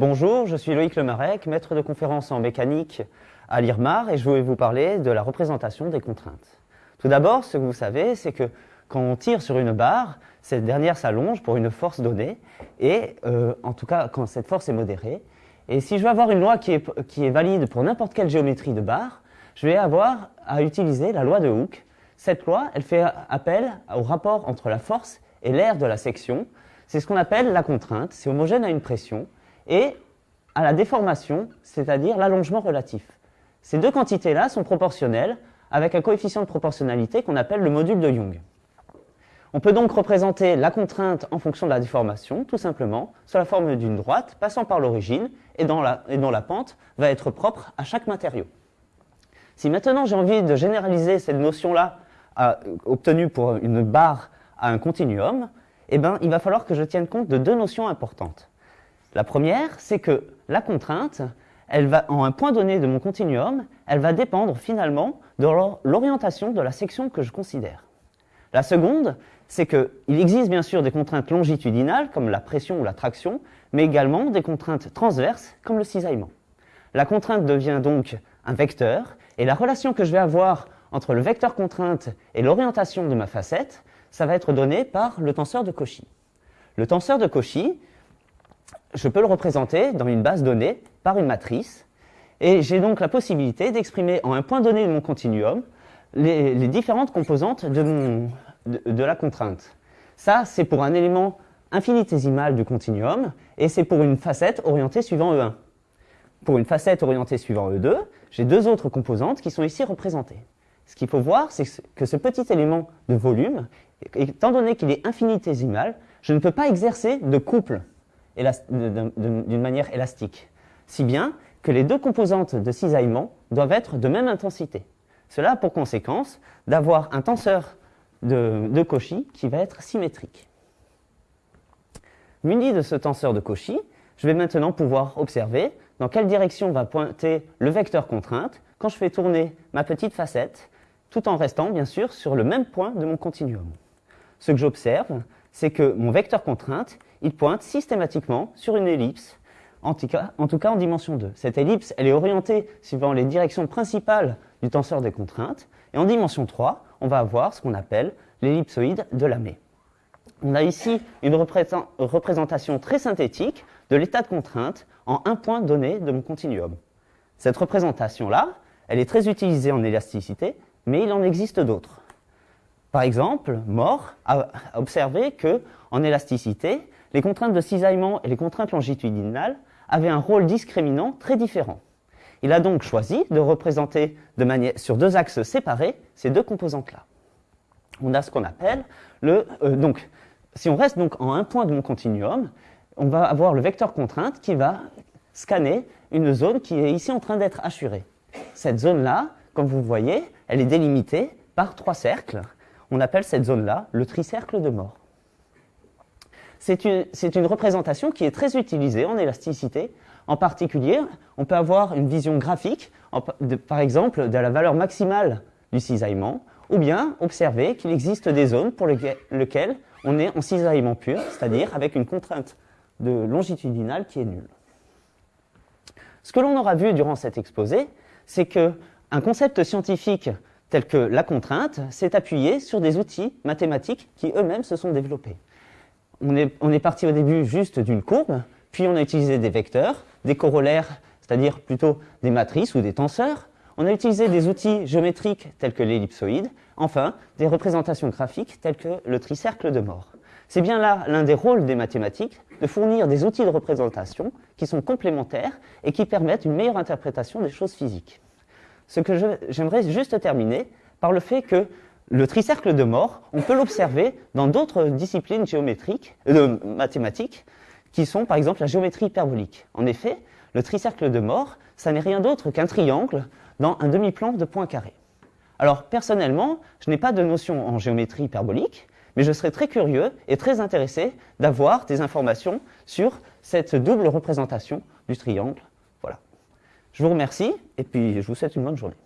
je suis Loïc Lemarec, maître de conférence en mécanique à l'IRMAR et je vais vous parler de la représentation des contraintes. Tout d'abord, ce que vous savez, c'est que quand on tire sur une barre, cette dernière s'allonge pour une force donnée, et euh, en tout cas quand cette force est modérée. Et si je veux avoir une loi qui est, qui est valide pour n'importe quelle géométrie de barre, je vais avoir à utiliser la loi de Hooke. Cette loi, elle fait appel au rapport entre la force et l'air de la section. C'est ce qu'on appelle la contrainte, c'est homogène à une pression, et à la déformation, c'est-à-dire l'allongement relatif. Ces deux quantités-là sont proportionnelles avec un coefficient de proportionnalité qu'on appelle le module de Young. On peut donc représenter la contrainte en fonction de la déformation, tout simplement, sous la forme d'une droite passant par l'origine et, dont la pente va être propre à chaque matériau. Si maintenant j'ai envie de généraliser cette notion-là obtenue pour une barre à un continuum, eh ben, il va falloir que je tienne compte de deux notions importantes. La première, c'est que la contrainte, elle va, en un point donné de mon continuum, elle va dépendre finalement de l'orientation de la section que je considère. La seconde, c'est qu'il existe bien sûr des contraintes longitudinales, comme la pression ou la traction, mais également des contraintes transverses, comme le cisaillement. La contrainte devient donc un vecteur, et la relation que je vais avoir entre le vecteur contrainte et l'orientation de ma facette, ça va être donné par le tenseur de Cauchy. Le tenseur de Cauchy, je peux le représenter dans une base donnée par une matrice, et j'ai donc la possibilité d'exprimer en un point donné de mon continuum les, différentes composantes de, de, la contrainte. Ça, c'est pour un élément infinitésimal du continuum, et c'est pour une facette orientée suivant E1. Pour une facette orientée suivant E2, j'ai deux autres composantes qui sont ici représentées. Ce qu'il faut voir, c'est que ce petit élément de volume, étant donné qu'il est infinitésimal, je ne peux pas exercer de couple d'une manière élastique. Si bien que les deux composantes de cisaillement doivent être de même intensité. Cela a pour conséquence d'avoir un tenseur de, Cauchy qui va être symétrique. Muni de ce tenseur de Cauchy, je vais maintenant pouvoir observer dans quelle direction va pointer le vecteur contrainte quand je fais tourner ma petite facette, tout en restant bien sûr sur le même point de mon continuum. Ce que j'observe, c'est que mon vecteur contrainte, il pointe systématiquement sur une ellipse en tout, cas, en dimension 2. Cette ellipse, elle est orientée suivant les directions principales du tenseur des contraintes. Et en dimension 3, on va avoir ce qu'on appelle l'ellipsoïde de Lamé. On a ici une représentation très synthétique de l'état de contrainte en un point donné de mon continuum. Cette représentation-là, elle est très utilisée en élasticité, mais il en existe d'autres. Par exemple, Moore a observé que, en élasticité, les contraintes de cisaillement et les contraintes longitudinales avaient un rôle discriminant très différent. Il a donc choisi de représenter sur deux axes séparés ces deux composantes-là. On a ce qu'on appelle le... Euh, donc, si on reste donc en un point de mon continuum, on va avoir le vecteur contrainte qui va scanner une zone qui est ici en train d'être assurée. Cette zone-là, comme vous voyez, elle est délimitée par trois cercles. On appelle cette zone-là le tricercle de mort. C'est une, représentation qui est très utilisée en élasticité. En particulier, on peut avoir une vision graphique, par exemple, de la valeur maximale du cisaillement, ou bien observer qu'il existe des zones pour lesquelles on est en cisaillement pur, c'est-à-dire avec une contrainte de longitudinale qui est nulle. Ce que l'on aura vu durant cet exposé, c'est qu'un concept scientifique tel que la contrainte s'est appuyé sur des outils mathématiques qui eux-mêmes se sont développés on est, parti au début juste d'une courbe, puis on a utilisé des vecteurs, des corollaires, c'est-à-dire plutôt des matrices ou des tenseurs. On a utilisé des outils géométriques tels que l'ellipsoïde, enfin des représentations graphiques telles que le tricercle de mort. C'est bien là l'un des rôles des mathématiques, de fournir des outils de représentation qui sont complémentaires et qui permettent une meilleure interprétation des choses physiques. Ce que j'aimerais juste terminer par le fait que le tricercle de mort, on peut l'observer dans d'autres disciplines géométriques, euh, mathématiques, qui sont par exemple la géométrie hyperbolique. En effet, le tricercle de mort, ça n'est rien d'autre qu'un triangle dans un demi-plan de points carrés. Alors personnellement, je n'ai pas de notion en géométrie hyperbolique, mais je serais très curieux et très intéressé d'avoir des informations sur cette double représentation du triangle. Je vous remercie et puis je vous souhaite une bonne journée.